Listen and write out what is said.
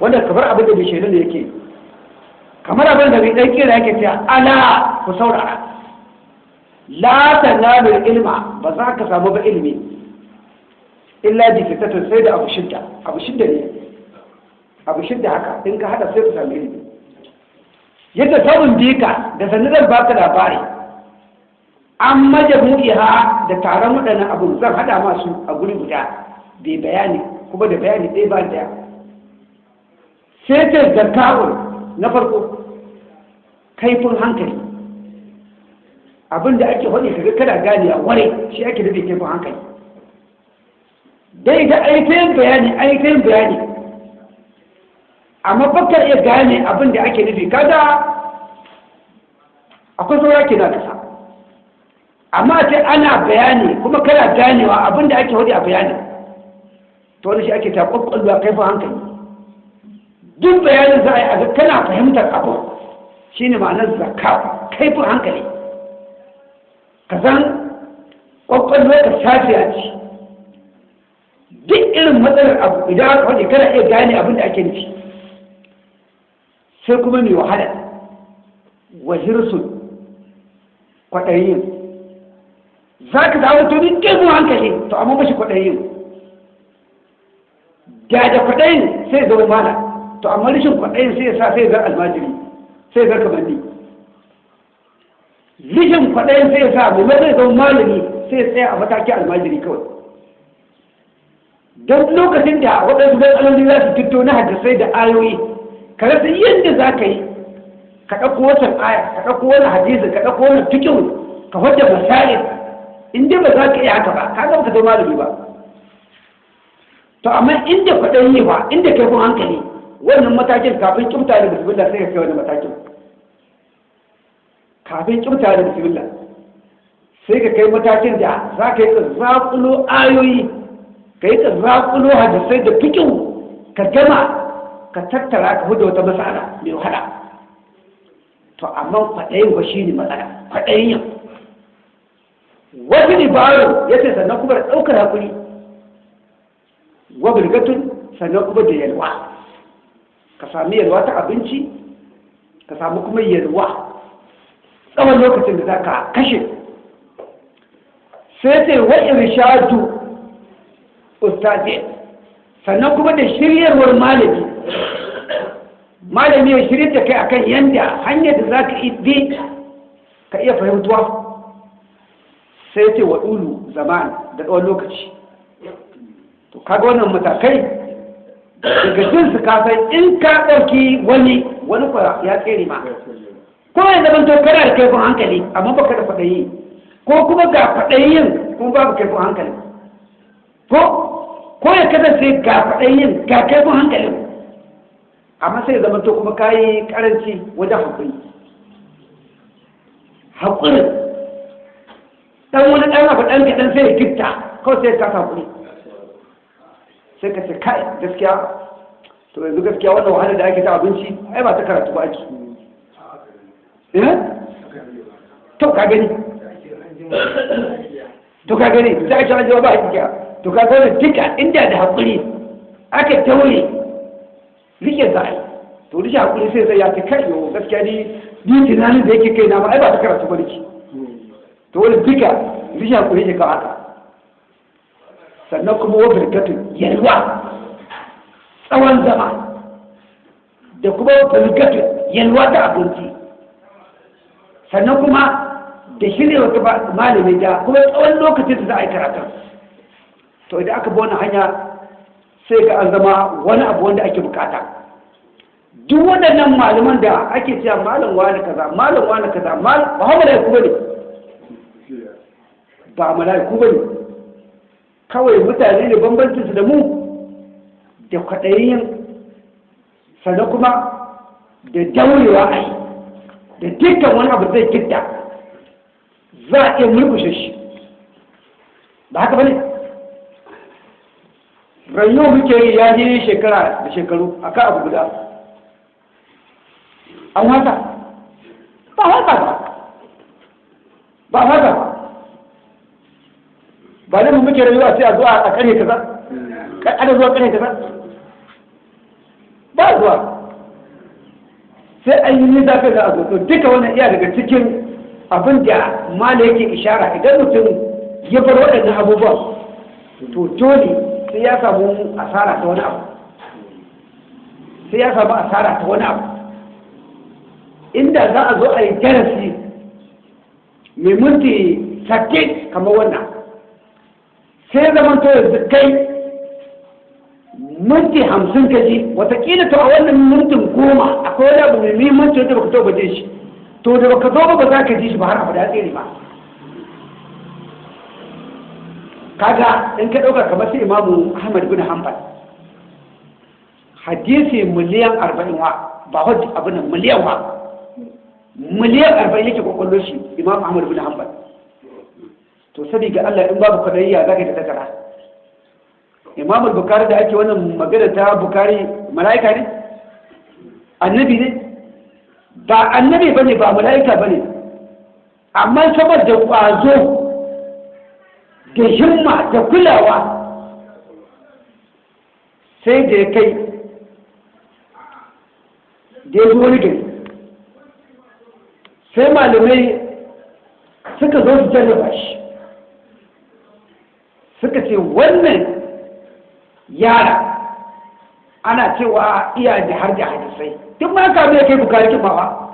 wanda kamar abin da bai shaidu da yake. Kamar abin da bai ɗan kira yake cewa ala ku saurara. La tanalu ilma ba za ka samu ba ilimi. Illa bi fitatin sai da abu shidda. Abu shidda ne. Abu shidda haka in ka hada sai ka samu ilimi. Yadda samun bika da sannu zan baka labari. An majamu'iha da taron waɗannan abu zan hada masu a guri guda. Bai bayani kuma da bayani ɗaya ba ɗaya sai ta zakawun na farko kaifin hankali. Abinda ake faɗi kaga kana gane a ware shi ake da kaifin hankali. Dai da aikayin bayani aikayin bayani. Amma bakar iya gane abin da ake nufi kada akwai saura ke na kasa. Amma sai ana bayani kuma kana ganewa abin da ake faɗi a bayani to wani shi ake ta ƙwaƙwalwa kaifin hankali. Duk bayanin za a yi a ga kana fahimtar abu shi ne ma'anar zakka kaifin hankali. Ka san ƙwaƙwalwa ka safiya ce. Duk irin matsalar abu idan aka faɗi kana iya gane abin da ake nufi. Sai kuma mai wahala. Wa hirsun kwaɗayin. Za ka zama to duk kaifin hankali to amma mashi kwaɗayin. Da da kwaɗayin sai zama mana to amma rashin kwaɗayin sai ya sa sai zar almajiri sai zar kamanni. Rashin kwaɗayin sai ya sa mai zai zama malami sai ya tsaya a mataki almajiri kawai. Don lokacin da waɗansu matsaloli za su fito na hadisai da ayoyi ka rasa yadda za ka yi ka ɗauko wata aya ka ɗauko wani hadisi ka ɗauko wani fikin ka wadda masail in dai ba za ka iya haka ba ka ga ka zama malami ba. To amma inda kwaɗayi ba inda kai kun hankali wannan matakin kafin kimta da bismillah sai ka kai wani matakin. Kafin kimta da bismillah sai ka kai matakin da za ka yi zaƙulo ayoyi ka yi zaƙulo hadisai da fikin ka gama ka tattara ka huda wata matsala mai wahala. To amma kwaɗayin ba shi ne matsala kwaɗayin yau. Wasu dabaru ya ce sannan kuma da ɗaukar haƙuri wa birgatun sannan kuma da yalwa. Ka sami yalwa ta abinci ka sami kuma yalwa. Tsawon lokacin da za ka kashe. Sai sai wa irshadu ustazi. Sannan kuma da shiryarwar malami. Malami ya shirya da kai akan yanda hanyar da za ka bi ka iya fahimtuwa. Sai ce wa ɗulu zaman da tsawon lokaci. To kaga wannan matakai daga jin su kasan in ka ɗauki wani wani kwa ya tsere ma. Ko ya zama to kana da kaifin hankali amma baka da kwaɗayi. Ko kuma ga kwaɗayin kuma babu kaifin hankali. Ko ko ya kasance ga kwaɗayin ga kaifin hankali. Amma sai zama to kuma kayi karanci wajen haƙuri. Haƙurin ɗan wani ɗan abu ɗan kaɗan sai ya gifta kawai sai ka haƙuri. Sai ka ce kai gaskiya. To yanzu gaskiya wannan wahalar da ake ta abinci ai ba ta karatu ba ake. Eh? To ka gani. To ka gani sai ake wajen ba ake to ka gani duka inda da haƙuri aka taure riƙe za a to riƙe haƙuri sai zai ya ce kai yau gaskiya ni ni tunanin da yake kai na ma ai ba ta karatu ba nake. To wani duka riƙe haƙuri ne ka haka. Sannan kuma wa birkatun yalwa tsawon zama da kuma birkatun yalwa ta abinci. Sannan kuma da shirya wata malami da kuma tsawon lokacin da za a yi karatun to idan aka bi hanya sai ga an zama wani abu wanda ake buƙata. Duk waɗannan malaman da ake cewa malam wani kaza malam wani kaza malam ba hau mala'iku ba ne ba mala'iku ba ne kawai mutane ne bambancinsu da mu da kwaɗayin sannan kuma da daurewa a yi da dukkan wani abu zai gidda za a iya murkushe shi. Ba haka ba ne? Rayuwa muke yi ya je shekara da shekaru a kan abu guda. An wata? Ba wata ba. Ba wata ba. Ba da mu muke rayuwa sai a zuwa a kare kaza? Ana zuwa kare kaza? Ba zuwa. Sai an yi nisa kai za a zo. Duka wannan iya daga cikin abin da mala yake ishara. Idan mutum ya bar waɗannan abubuwan to dole sai ya samu asara ta wani abu. Sai ya samu asara ta wani abu. Inda za a zo a yi darasi mai minti sake kamar wannan. Sai zaman to yanzu kai minti hamsin ka ji wataƙila to a wannan mintin goma akwai wani abu mai muhimmanci wanda baka to ba ji shi. To da baka zo ba za ka ji shi ba har abada tsere ba kaga in ka ɗauka kamar sai imamu ahmad bin hanbal hadisi miliyan arba'in wa ba hajji abin miliyan wa. Miliyan arba'in yake kwakwallo shi imam ahmad bin hanbal. To sabi ga allah in babu kwadayya za ka yi ta takara? Imam bukari da ake wannan magana ta bukari mala'ika ne? Annabi ne? Ba annabi ba ne ba mala'ika ba ne. Amma saboda ƙwazo da himma da kulawa sai da ya kai da ya wani gari. Sai malamai suka zo su jarraba shi. Suka ce wannan yara ana cewa iya da har da hadisai. Duk ma ka ya kai bukari kimawa